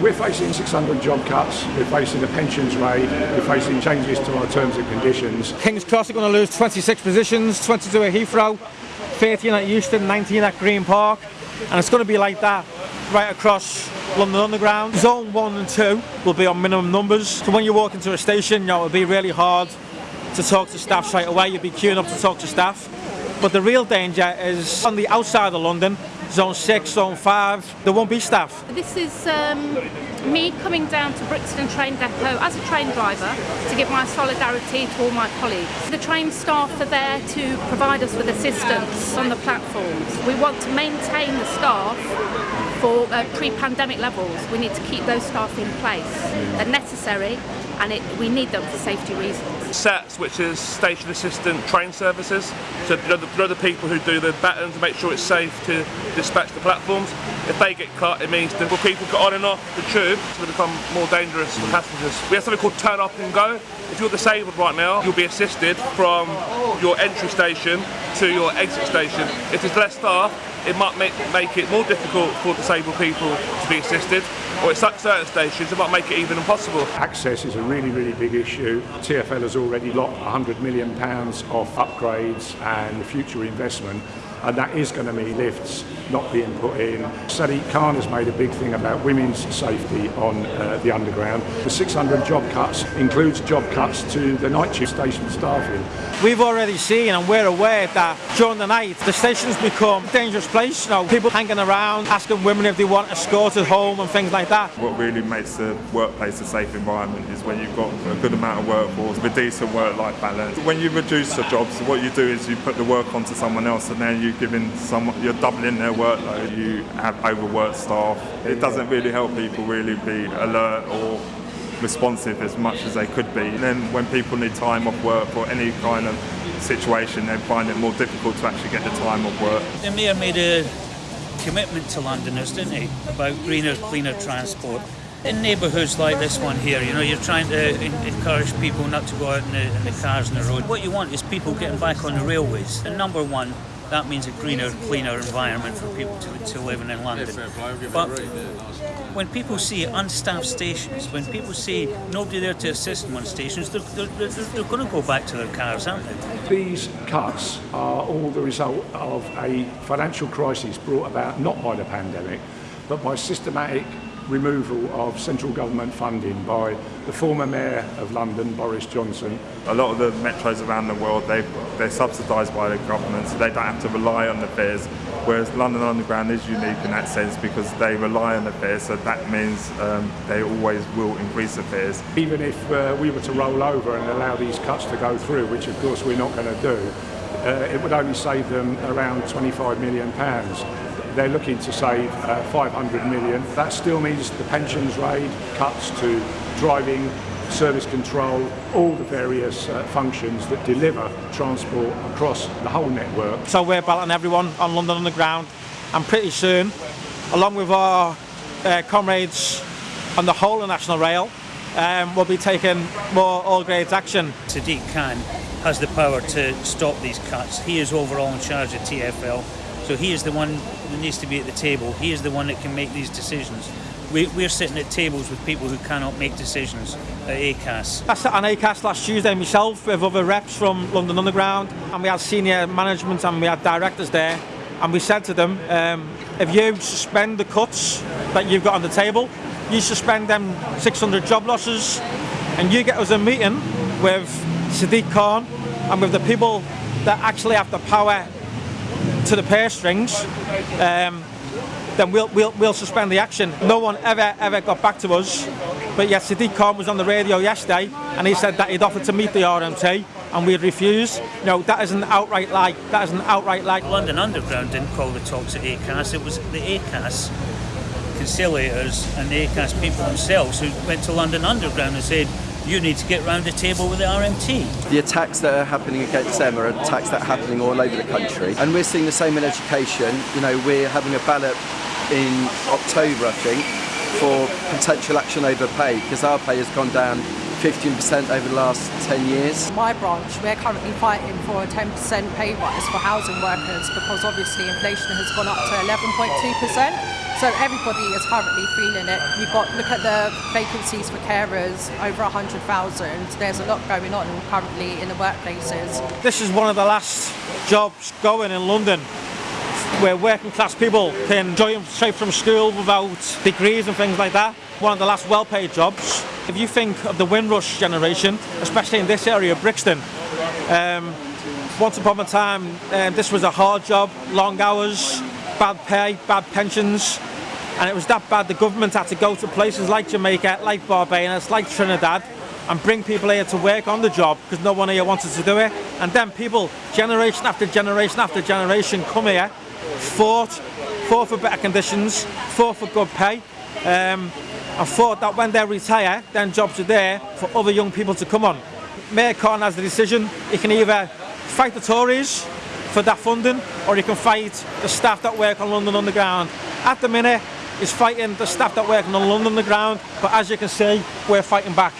We're facing 600 job cuts, we're facing a pensions raid, we're facing changes to our terms and conditions. King's Cross are going to lose 26 positions, 22 at Heathrow, 13 at Euston, 19 at Green Park, and it's going to be like that right across London Underground. Zone 1 and 2 will be on minimum numbers, so when you walk into a station, you know, it'll be really hard to talk to staff straight away, you'll be queuing up to talk to staff. But the real danger is on the outside of London, zone 6, zone 5, there won't be staff. This is um, me coming down to Brixton train depot as a train driver to give my solidarity to all my colleagues. The train staff are there to provide us with assistance on the platforms. We want to maintain the staff for uh, pre-pandemic levels. We need to keep those staff in place. They're necessary and it, we need them for safety reasons. SATs, which is Station Assistant Train Services. So you know, the, you the people who do the baton to make sure it's safe to dispatch the platforms. If they get cut, it means that people get on and off the tube, going to become more dangerous for passengers. We have something called Turn Up and Go. If you're disabled right now, you'll be assisted from your entry station to your exit station. If there's less staff, it might make, make it more difficult for disabled people to be assisted or at certain stations it might make it even impossible. Access is a really, really big issue. TfL has already locked £100 million off upgrades and future investment and that is going to mean lifts not being put in. Sadiq Khan has made a big thing about women's safety on uh, the underground. The 600 job cuts includes job cuts to the night shift station staffing. We've already seen and we're aware that during the night the station's become a dangerous place. You know, people hanging around asking women if they want escorted home and things like that. What really makes the workplace a safe environment is when you've got a good amount of workforce with decent work-life balance. When you reduce the jobs, what you do is you put the work onto someone else and then you you're giving some, you're doubling their workload. You have overworked staff. It doesn't really help people really be alert or responsive as much as they could be. And then when people need time off work or any kind of situation, they find it more difficult to actually get the time off work. The Mayor made a commitment to Londoners, didn't he, about greener, cleaner transport. In neighbourhoods like this one here, you know, you're trying to encourage people not to go out in the, in the cars on the road. What you want is people getting back on the railways. And number one, that means a greener, cleaner environment for people to, to live in in London. But when people see unstaffed stations, when people see nobody there to assist them on stations, they're, they're, they're, they're going to go back to their cars, aren't they? These cuts are all the result of a financial crisis brought about not by the pandemic, but by systematic removal of central government funding by the former Mayor of London, Boris Johnson. A lot of the metros around the world, they, they're subsidised by the government, so they don't have to rely on the fares, whereas London Underground is unique in that sense because they rely on the fares, so that means um, they always will increase the fares. Even if uh, we were to roll over and allow these cuts to go through, which of course we're not going to do, uh, it would only save them around 25 million pounds. They're looking to save uh, 500 million. That still means the pensions raid, cuts to driving, service control, all the various uh, functions that deliver transport across the whole network. So we're battling everyone on London Underground and pretty soon, along with our uh, comrades on the whole of National Rail, um, we'll be taking more all grades action. Sadiq Khan has the power to stop these cuts. He is overall in charge of TfL. So he is the one that needs to be at the table. He is the one that can make these decisions. We, we're sitting at tables with people who cannot make decisions at ACAS. I sat on ACAS last Tuesday myself with other reps from London Underground and we had senior management and we had directors there and we said to them, um, if you suspend the cuts that you've got on the table, you suspend them 600 job losses and you get us a meeting with Sadiq Khan and with the people that actually have the power to the purse strings, um, then we'll, we'll, we'll suspend the action. No one ever, ever got back to us. But yes, Sadiq Khan was on the radio yesterday and he said that he'd offered to meet the RMT and we'd refused. No, that is an outright lie. That is an outright lie. London Underground didn't call the talks at ACAS. It was the ACAS conciliators and the ACAS people themselves who went to London Underground and said, you need to get round the table with the RMT. The attacks that are happening against them are attacks that are happening all over the country. And we're seeing the same in education. You know, we're having a ballot in October, I think, for potential action over pay, because our pay has gone down 15% over the last 10 years. My branch, we're currently fighting for a 10% pay rise for housing workers because obviously inflation has gone up to 11.2%. So everybody is currently feeling it. You've got look at the vacancies for carers over 100,000. There's a lot going on currently in the workplaces. This is one of the last jobs going in London where working class people can join straight from school without degrees and things like that. One of the last well paid jobs. If you think of the Windrush generation, especially in this area, Brixton, um, once upon a time um, this was a hard job, long hours, bad pay, bad pensions, and it was that bad the government had to go to places like Jamaica, like Barbados, like Trinidad, and bring people here to work on the job because no one here wanted to do it. And then people, generation after generation after generation, come here, fought, fought for better conditions, fought for good pay, um, and thought that when they retire, then jobs are there for other young people to come on. Mayor Khan has the decision. He can either fight the Tories for that funding, or he can fight the staff that work on London Underground. At the minute, he's fighting the staff that work on London Underground, but as you can see, we're fighting back.